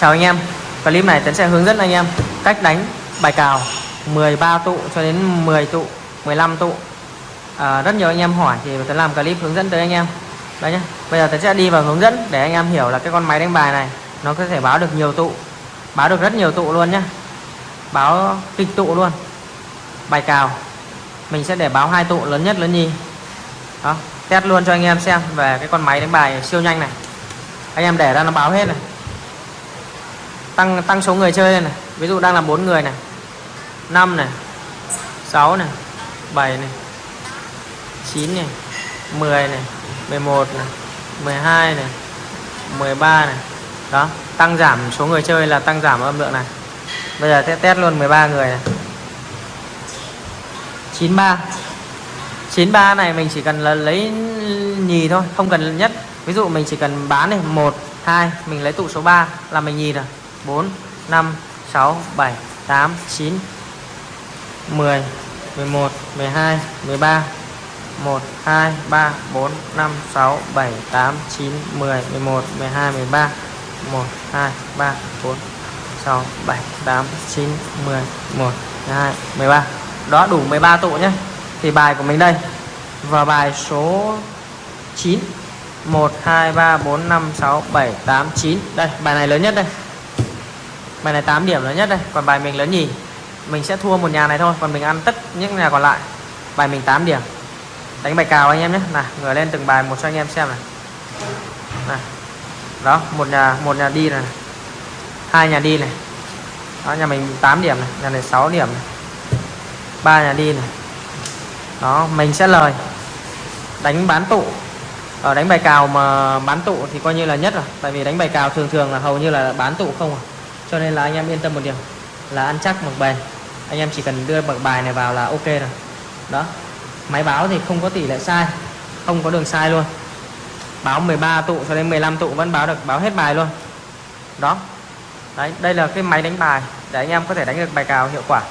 chào anh em. Clip này Tấn sẽ hướng dẫn anh em cách đánh bài cào 13 tụ cho đến 10 tụ 15 tụ. À, rất nhiều anh em hỏi thì Tấn làm clip hướng dẫn tới anh em. Đấy nhá. Bây giờ Tấn sẽ đi vào hướng dẫn để anh em hiểu là cái con máy đánh bài này nó có thể báo được nhiều tụ báo được rất nhiều tụ luôn nhá. Báo kịch tụ luôn. Bài cào. Mình sẽ để báo hai tụ lớn nhất lớn nhì. Đó. Test luôn cho anh em xem về cái con máy đánh bài siêu nhanh này. Anh em để ra nó báo hết này tăng tăng số người chơi lên này. Ví dụ đang là bốn người này. 5 này. 6 này. 7 này. 9 này. 10 này. 11 này. 12 này. 13 này. Đó, tăng giảm số người chơi là tăng giảm âm lượng này. Bây giờ sẽ test luôn 13 người này. 93 93 này mình chỉ cần là lấy nhì thôi, không cần nhất. Ví dụ mình chỉ cần bán này 1 2 mình lấy tụ số 3 là mình nhì rồi. 4 5 6 7 8 9 10 11 12 13 1 2 3 4 5 6 7 8 9 10 11 12 13 1 2 3 4 6 7 8 9 10 1 2 13 đó, đủ 13 tụ nhé. Thì bài của mình đây. Và bài số 9 1 2 3 4 5 6 7 8 9 đây, bài này lớn nhất đây bài này 8 điểm lớn nhất đây, còn bài mình lớn nhì. Mình sẽ thua một nhà này thôi, còn mình ăn tất những nhà còn lại. Bài mình 8 điểm. Đánh bài cào anh em nhé. Là ngửa lên từng bài một cho anh em xem này. Này đó, một nhà một nhà đi này hai nhà đi này. Đó, nhà mình 8 điểm này, nhà này 6 điểm này. Ba nhà đi này. Đó, mình sẽ lời. Đánh bán tụ. Ở đánh bài cào mà bán tụ thì coi như là nhất rồi. Tại vì đánh bài cào thường thường là hầu như là bán tụ không à cho nên là anh em yên tâm một điều, là ăn chắc mặc bền. Anh em chỉ cần đưa bậc bài này vào là ok rồi. Đó. Máy báo thì không có tỷ lệ sai, không có đường sai luôn. Báo 13 tụ cho đến 15 tụ vẫn báo được, báo hết bài luôn. Đó. Đấy, đây là cái máy đánh bài, để anh em có thể đánh được bài cào hiệu quả.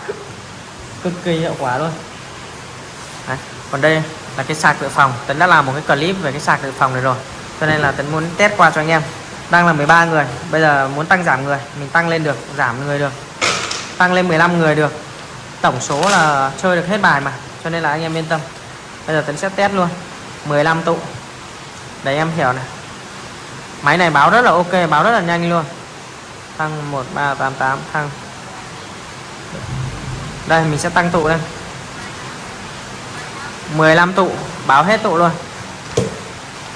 Cực kỳ hiệu quả luôn. Đấy. còn đây là cái sạc dự phòng. Tấn đã làm một cái clip về cái sạc dự phòng này rồi, cho nên là Tấn muốn test qua cho anh em đang là 13 người, bây giờ muốn tăng giảm người, mình tăng lên được, giảm người được. Tăng lên 15 người được. Tổng số là chơi được hết bài mà, cho nên là anh em yên tâm. Bây giờ Tấn sẽ test luôn. 15 tụ. Để em hiểu này. Máy này báo rất là ok, báo rất là nhanh luôn. Tăng 1388 thăng. Đây, mình sẽ tăng tụ lên 15 tụ, báo hết tụ luôn.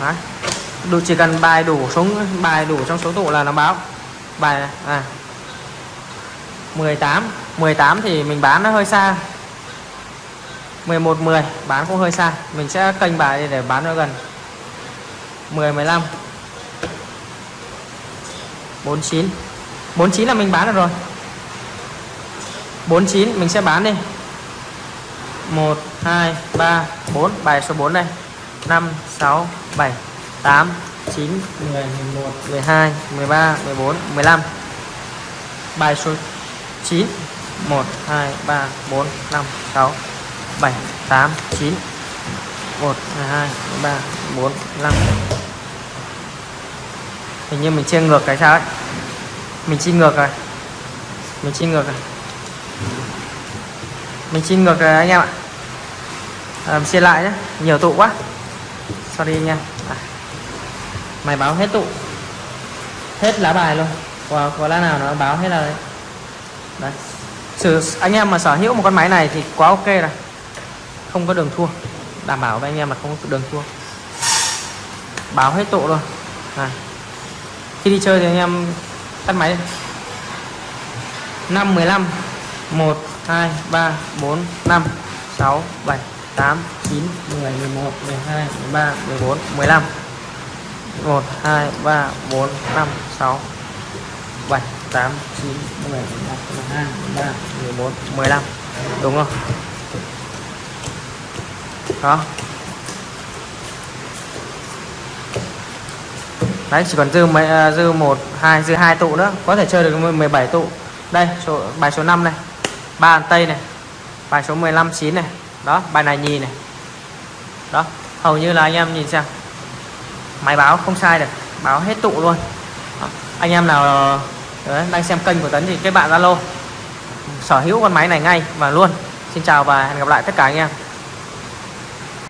Đấy đủ chỉ cần bài đủ số bài đủ trong số tụ là nó báo. Bài này à 18 18 thì mình bán nó hơi xa. 11 10 bán cũng hơi xa. Mình sẽ kênh bài để bán nó gần. 10 15 49 49 là mình bán được rồi. 49 mình sẽ bán đi. 1 2 3 4 bài số 4 đây. 5 6 7 8 9 10 11 12 13 14 15 bài số 9 1 2 3 4 5 6 7 8 9 1 2 3 4 5 hình như mình chia ngược cái sao ấy? Mình chia ngược rồi. Mình chia ngược rồi. Mình chia ngược rồi anh em ạ. À, chia lại nhé nhiều tụ quá. Sorry anh em mày báo hết tụ. Hết lá bài luôn. Có, có lá nào nó báo hết là đấy. Đấy. Sử, anh em mà sở hữu một con máy này thì quá ok rồi. Không có đường thua. Đảm bảo với anh em là không có đường thua. Báo hết tụ luôn. À. khi đi chơi thì anh em tắt máy 5 15 1 2 3 4 5 6 7 8 9 10 11 12 13 14 15 1 2 3 4 5 6 7 8 9 10 11 12 13 14 15 đúng không? Đó đấy, chỉ còn dư mấy à, dư một, hai, dư hai tụ nữa. Có thể chơi được 17 tụ. Đây, số, bài số 5 này. Ba tây này. Bài số 15 9 này. Đó, bài này nhì này. Đó, hầu như là anh em nhìn xem máy báo không sai được báo hết tụ luôn. Đó. anh em nào ờ, Đấy, đang xem kênh của Tấn thì kết bạn Zalo. Sở hữu con máy này ngay và luôn. Xin chào và hẹn gặp lại tất cả anh em.